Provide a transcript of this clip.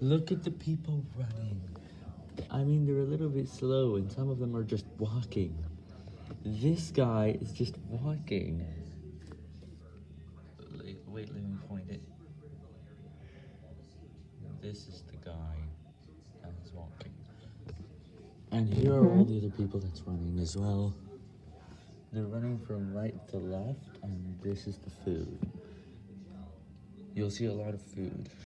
Look at the people running. I mean, they're a little bit slow, and some of them are just walking. This guy is just walking. Wait, let me point it. This is the guy that's walking. And here are all the other people that's running as well. They're running from right to left, and this is the food. You'll see a lot of food.